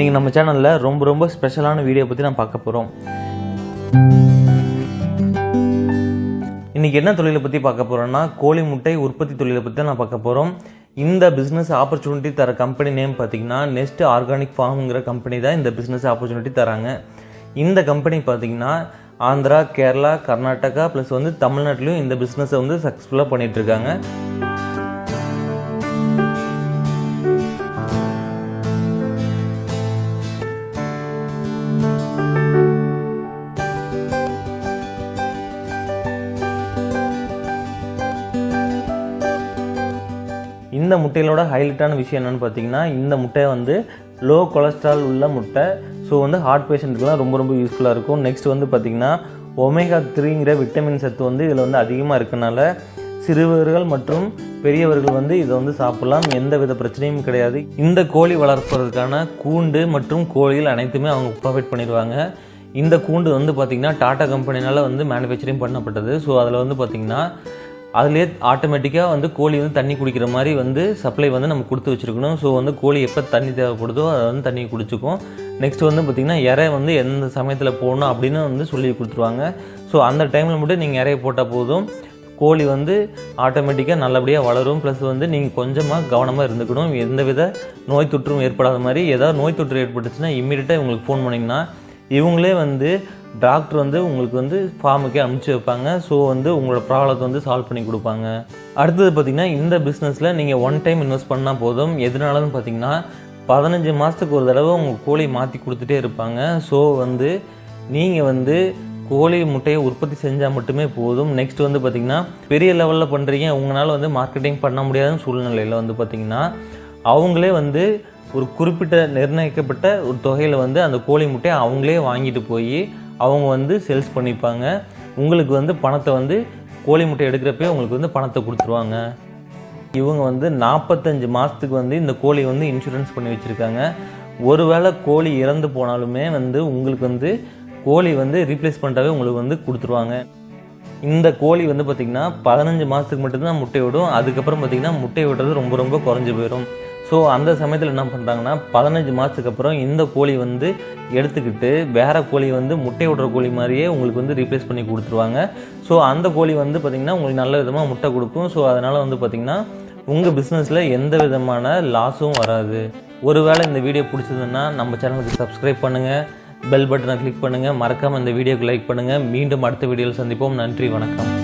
இன்றைக்கி நம்ம சேனலில் ரொம்ப ரொம்ப ஸ்பெஷலான வீடியோ பற்றி நான் பார்க்க போகிறோம் இன்றைக்கி என்ன தொழிலை பற்றி பார்க்க போகிறோன்னா கோழி முட்டை உற்பத்தி தொழிலை பற்றி தான் நான் பார்க்க போகிறோம் இந்த பிஸ்னஸ் ஆப்பர்ச்சுனிட்டி தர கம்பெனி நேம் பார்த்தீங்கன்னா நெஸ்ட் ஆர்கானிக் ஃபார்ம்ங்கிற கம்பெனி தான் இந்த பிஸ்னஸ் ஆப்பர்ச்சுனிட்டி தராங்க. இந்த கம்பெனி பார்த்தீங்கன்னா ஆந்திரா கேரளா கர்நாடகா ப்ளஸ் வந்து தமிழ்நாட்டிலையும் இந்த பிஸ்னஸை வந்து சக்ஸஸ்ஃபுல்லாக பண்ணிகிட்ருக்காங்க இந்த முட்டையிலோட ஹைலைட்டான விஷயம் என்னென்னு பார்த்தீங்கன்னா இந்த முட்டை வந்து லோ கொலஸ்ட்ரால் உள்ள முட்டை. ஸோ வந்து ஹார்ட் பேஷண்ட்டுக்குலாம் ரொம்ப ரொம்ப யூஸ்ஃபுல்லாக இருக்கும். நெக்ஸ்ட் வந்து பார்த்திங்கன்னா ஒமேகா த்ரீங்கிற விட்டமின் சத்து வந்து இதில் வந்து அதிகமாக இருக்கனால சிறுவர்கள் மற்றும் பெரியவர்கள் வந்து இதை வந்து சாப்பிடலாம். எந்த வித பிரச்சனையும் கிடையாது. இந்த கோழி வளர்ப்பதற்கான கூண்டு மற்றும் கோழிகள் அனைத்துமே அவங்க ப்ரொவைட் பண்ணிடுவாங்க. இந்த கூண்டு வந்து பார்த்திங்கன்னா டாடா கம்பெனினால் வந்து மேனுஃபேக்சரிங் பண்ணப்பட்டது. ஸோ அதில் வந்து பார்த்திங்கன்னா அதுலேயே ஆட்டோமேட்டிக்காக வந்து கோழி வந்து தண்ணி குடிக்கிற மாதிரி வந்து சப்ளை வந்து நம்ம கொடுத்து வச்சுருக்கணும். ஸோ வந்து கோழி எப்போ தண்ணி தேவைப்படுதோ அதை வந்து தண்ணி குடிச்சிக்கும். நெக்ஸ்ட் வந்து பார்த்திங்கன்னா இறை வந்து எந்த சமயத்தில் போடணும் அப்படின்னு வந்து சொல்லி கொடுத்துருவாங்க. ஸோ அந்த டைமில் மட்டும் நீங்கள் இறைய போட்டால் போதும். கோழி வந்து ஆட்டோமேட்டிக்காக நல்லபடியாக வளரும். ப்ளஸ் வந்து நீங்கள் கொஞ்சமாக கவனமாக இருந்துக்கணும். எந்தவித நோய் தொற்றும் ஏற்படாத மாதிரி ஏதாவது நோய் தொற்று ஏற்பட்டுச்சுன்னா இம்மீடியட்டாக இவங்களுக்கு ஃபோன் பண்ணிங்கன்னா இவங்களே வந்து டாக்டர் வந்து உங்களுக்கு வந்து ஃபார்முக்கே அனுப்பிச்சி வைப்பாங்க. ஸோ வந்து உங்களோட ப்ராப்ளத்தை வந்து சால்வ் பண்ணி கொடுப்பாங்க. அடுத்தது பார்த்திங்கன்னா இந்த பிஸ்னஸில் நீங்கள் ஒன் டைம் இன்வெஸ்ட் பண்ணால் போதும். எதனாலன்னு பார்த்தீங்கன்னா பதினஞ்சு மாதத்துக்கு ஒரு தடவை உங்கள் கோழி மாற்றி கொடுத்துட்டே இருப்பாங்க. ஸோ வந்து நீங்கள் வந்து கோழி முட்டையை உற்பத்தி செஞ்சால் மட்டுமே போதும். நெக்ஸ்ட் வந்து பார்த்திங்கன்னா பெரிய லெவலில் பண்ணுறீங்க உங்களால் வந்து மார்க்கெட்டிங் பண்ண முடியாத சூழ்நிலையில் வந்து பார்த்திங்கன்னா அவங்களே வந்து ஒரு குறிப்பிட்ட நிர்ணயிக்கப்பட்ட ஒரு தொகையில் வந்து அந்த கோழி முட்டையை அவங்களே வாங்கிட்டு போய் அவங்க வந்து சேல்ஸ் பண்ணிப்பாங்க. உங்களுக்கு வந்து பணத்தை வந்து கோழி முட்டை எடுக்கிறப்பே உங்களுக்கு வந்து பணத்தை கொடுத்துருவாங்க. இவங்க வந்து நாற்பத்தஞ்சு மாதத்துக்கு வந்து இந்த கோழி வந்து இன்சூரன்ஸ் பண்ணி வச்சுருக்காங்க. ஒருவேளை கோழி இறந்து போனாலுமே வந்து உங்களுக்கு வந்து கோழி வந்து ரீப்ளேஸ் பண்ணிட்டாவே உங்களுக்கு வந்து கொடுத்துருவாங்க. இந்த கோழி வந்து பார்த்திங்கன்னா பதினஞ்சு மாதத்துக்கு மட்டும்தான் முட்டை விடும் அதுக்கப்புறம் பார்த்திங்கன்னா முட்டை விடுறது ரொம்ப ரொம்ப குறைஞ்சி போயிடும். ஸோ அந்த சமயத்தில் என்ன பண்ணுறாங்கன்னா பதினஞ்சு மாதத்துக்கு அப்புறம் இந்த கோழி வந்து எடுத்துக்கிட்டு வேறு கோழி வந்து முட்டை விடுற கோழி மாதிரியே உங்களுக்கு வந்து ரீப்ளேஸ் பண்ணி கொடுத்துருவாங்க. ஸோ அந்த கோழி வந்து பார்த்திங்கன்னா உங்களுக்கு நல்ல விதமாக முட்டை கொடுக்கும். ஸோ அதனால் வந்து பார்த்திங்கன்னா உங்கள் பிஸ்னஸில் எந்த விதமான லாஸும் வராது. ஒருவேளை இந்த வீடியோ பிடிச்சதுன்னா நம்ம சேனலுக்கு சப்ஸ்கிரைப் பண்ணுங்கள் பெல் பட்டனை கிளிக் பண்ணுங்கள் மறக்காமல் இந்த வீடியோக்கு லைக் பண்ணுங்கள் மீண்டும் அடுத்த வீடியோவில் சந்திப்போம். நன்றி வணக்கம்.